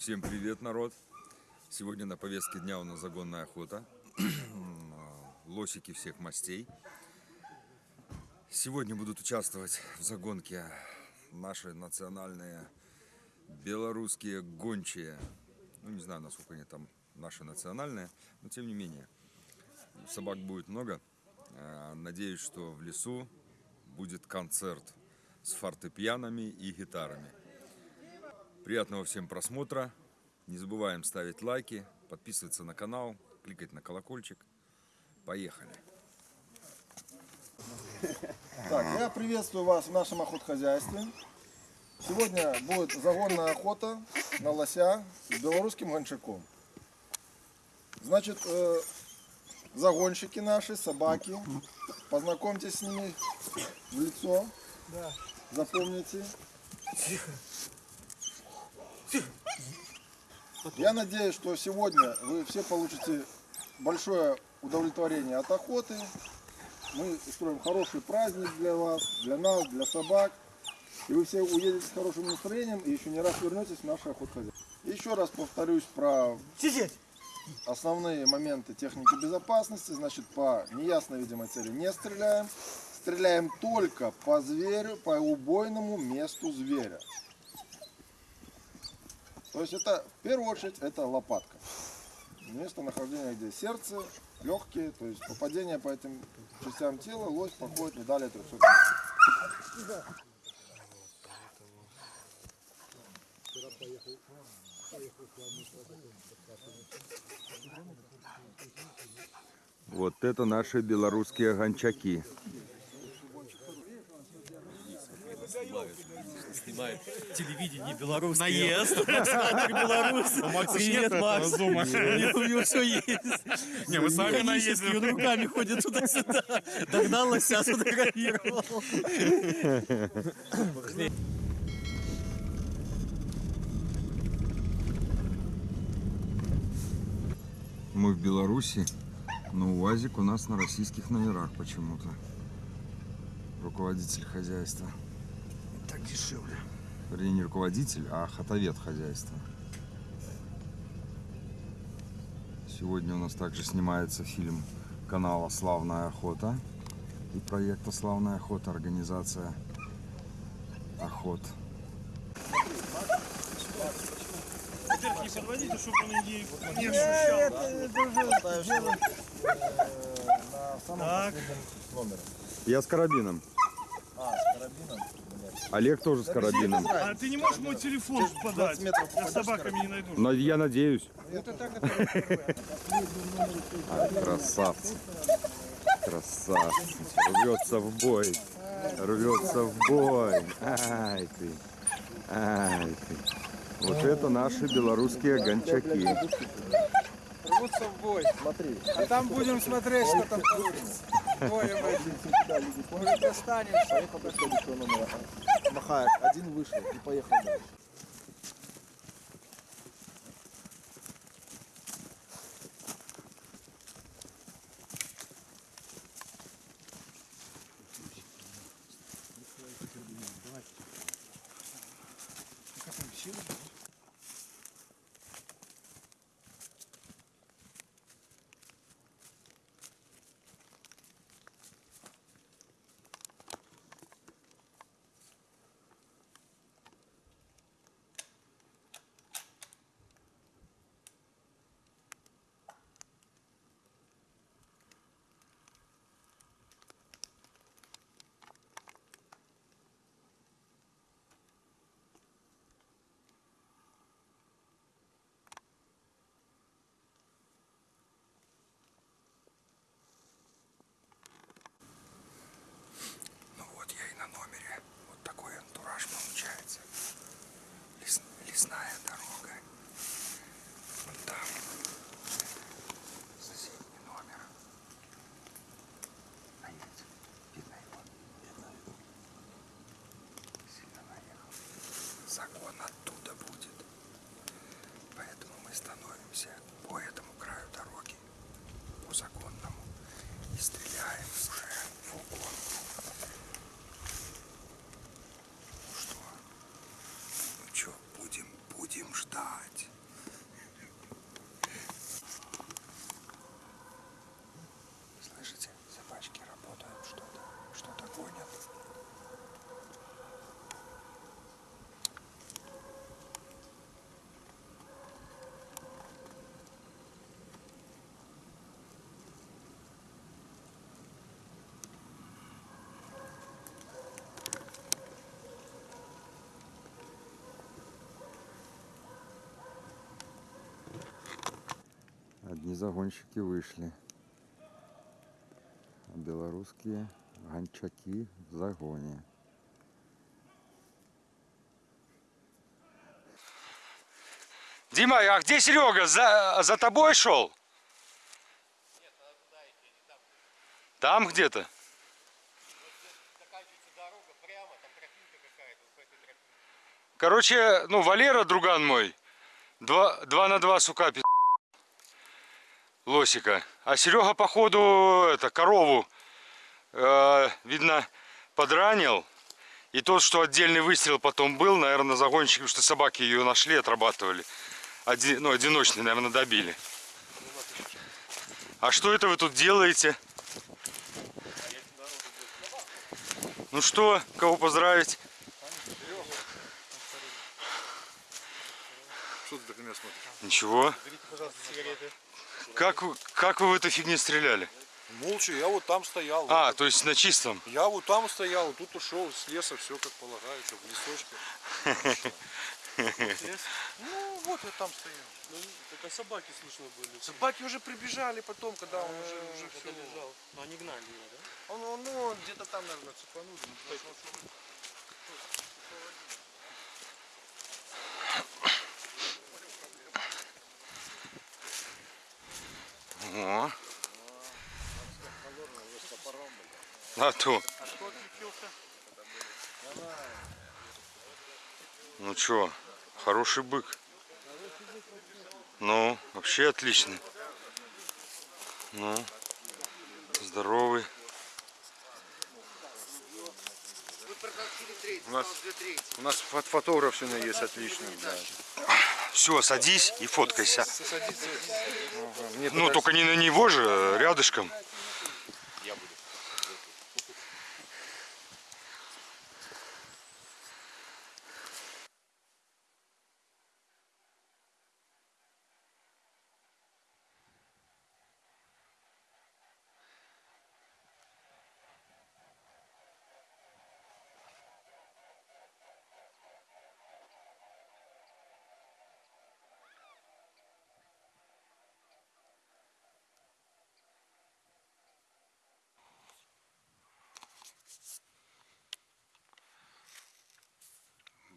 Всем привет, народ! Сегодня на повестке дня у нас загонная охота. Лосики всех мастей. Сегодня будут участвовать в загонке наши национальные белорусские гончие. Ну, не знаю, насколько они там наши национальные, но тем не менее. Собак будет много. Э, Надеюсь, что в лесу будет концерт с фортепианами и гитарами. Приятного всем просмотра. Не забываем ставить лайки, подписываться на канал, кликать на колокольчик. Поехали. Так, я приветствую вас в нашем охотхозяйстве. Сегодня будет загонная охота на лося с белорусским гончаком. Значит, э, загонщики наши, собаки, познакомьтесь с ними в лицо. Запомните. Я надеюсь, что сегодня вы все получите большое удовлетворение от охоты. Мы устроим хороший праздник для вас, для нас, для собак. И вы все уедете с хорошим настроением и еще не раз вернетесь в наше охотхозяйство. Еще раз повторюсь про основные моменты техники безопасности. Значит, по неясной видимой цели не стреляем. Стреляем только по зверю, по убойному месту зверя. То есть это, в первую очередь, это лопатка. Место нахождения, где сердце, легкие, то есть попадение по этим частям тела, лось проходит не далее 300 метров. Вот это наши белорусские гончаки. Снимает телевидение белорусское. Наезд. Макса Привет, Макс. У него все есть. Не, мы сами наездим. Он руками ходит туда-сюда. Догнал лося, сфотографировал. Мы в Беларуси, но УАЗик у нас на российских номерах почему-то. Руководитель хозяйства. Так дешевле. Вернее, не руководитель, а хатовед хозяйства. Сегодня у нас также снимается фильм канала «Славная охота» и проекта «Славная охота» организация охот. Не подводите, чтобы он не, не ощущал. Так, Я с карабином. Олег тоже с карабином. а ты не можешь мой телефон подать? Я с собаками не найду. Но я надеюсь. А, красавцы. Красавцы. Рвется в бой. Рвется в бой. Ай ты. Ай ты. Вот это наши белорусские гончаки. Рвутся в бой. Смотри, А там будем смотреть, что там получится. Двое мы. Может, достанешь. поехал до следующего номера. Махает, один вышел и поехал дальше. Одни загонщики вышли. А белорусские гончаки в загоне. Дима, а где Серега? За, за тобой шел? Там где-то? Короче, ну, Валера, друган мой, два, на два, сука, пи- лосика. А Серега, походу, это, корову, э, видно, подранил. И тот, что отдельный выстрел потом был, наверное, загонщики, потому что собаки ее нашли, отрабатывали. Оди- ну, одиночный, наверное, добили. А что это вы тут делаете? Ну что, кого поздравить? Что ты так на меня смотришь? Ничего. Как, вы- как вы в этой фигне стреляли? Молча, я вот там стоял. А, то есть на чистом. Я вот там стоял, вот тут ушел с леса, все как полагается, в лесочке. Ну, вот я там стоял. Ну, только собаки слышно были. Собаки уже прибежали потом, когда он уже, уже все. Лежал. Но они гнали его, да? Он, ну, он где-то там, наверное, цепанул. О. А то. Ну чё, хороший бык. Ну, вообще отличный. Ну, здоровый. У нас, у нас фот- фотограф сегодня есть отличный. Да. Все, садись и фоткайся. Ну, только не на него же, а рядышком.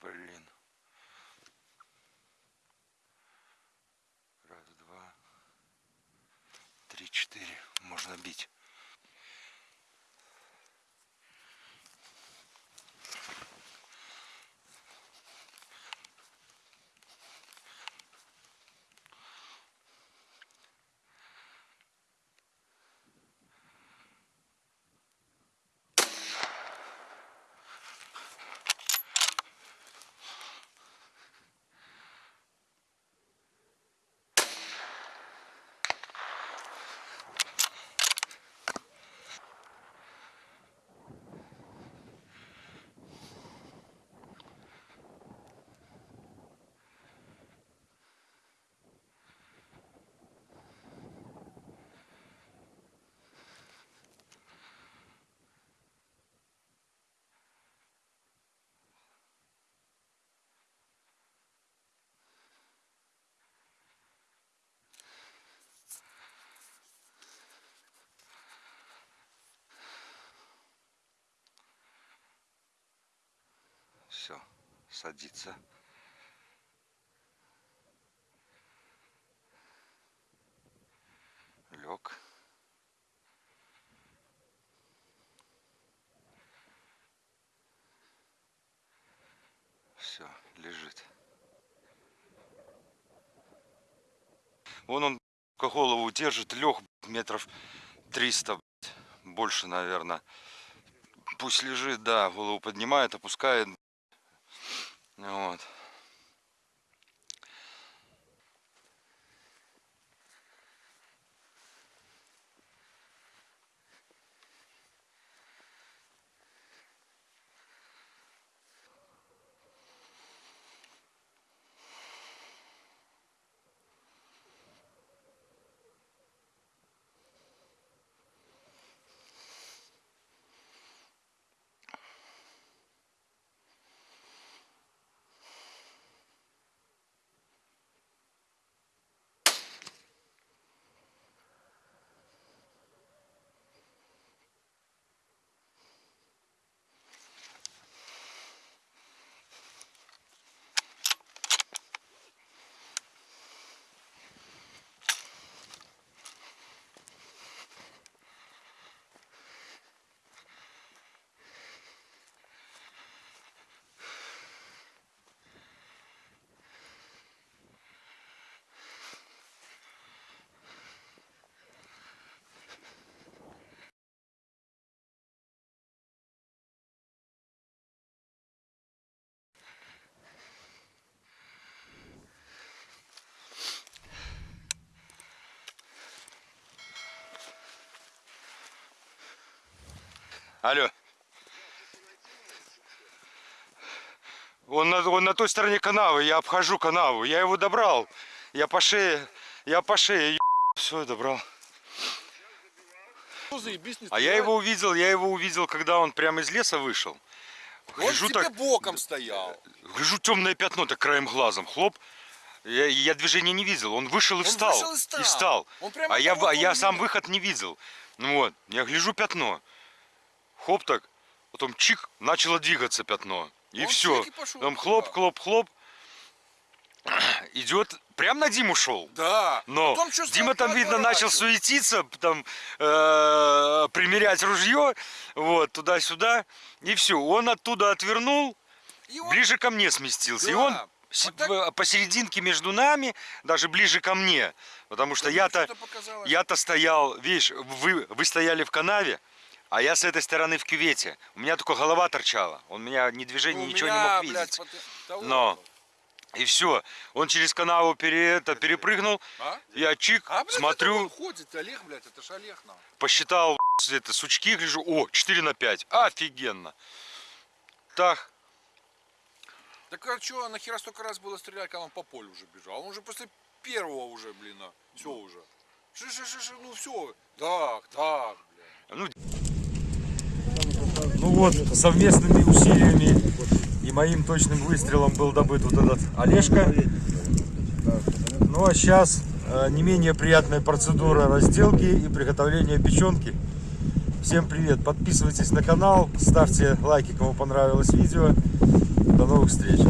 Блин. Раз, два, три, четыре. Можно бить. Все, садится. Лег. Все, лежит. Вон он голову держит, лег метров 300, блядь, больше, наверное. Пусть лежит, да, голову поднимает, опускает. Вот. Алло. Он на, он на той стороне канавы, я обхожу канаву. Я его добрал. Я по шее, я по шее, все, добрал. А я его увидел, я его увидел, когда он прямо из леса вышел. Он Гляжу тебе так, боком стоял. гляжу темное пятно, так краем глазом, хлоп. Я, я движения не видел, он вышел и Он встал. вышел и стал. Он прямо А я, а я сам выход не видел. Ну вот, я гляжу пятно. Хоп так, потом чик, начало двигаться пятно. И Он все. и пошел Там хлоп, хлоп, хлоп. Идет, прям на Диму шел. Да. Но Потом Дима там, видно, начал суетиться, там, э, примерять ружье, вот, туда-сюда, и все. Он оттуда отвернул, И он- ближе ко мне сместился. И Да. он с- Вот так- посерединке между нами, даже ближе ко мне. Потому что я-то, я-то стоял, видишь, вы, вы стояли в канаве, а я с этой стороны в кювете. У меня только голова торчала. Он меня ни движения, У ничего меня, не мог блядь, видеть. вот того. Но. И все. Он через канаву пере, это, перепрыгнул. А? Я чик, А, блядь, это смотрю, он ходит, Олег, блядь, это ж Олег нам. посчитал это, сучки, гляжу, о, 4 на 5. Офигенно. Так, Так а что, нахера столько раз было стрелять, когда он по полю уже бежал? Он уже после первого уже, блин, все уже. Ши, ши, ши, ши, ну все. Так, так, блядь. Ну вот, совместными усилиями и моим точным выстрелом был добыт вот этот Олежка. Ну а сейчас не менее приятная процедура разделки и приготовления печенки. Всем привет! Подписывайтесь на канал, ставьте лайки, кому понравилось видео. До новых встреч!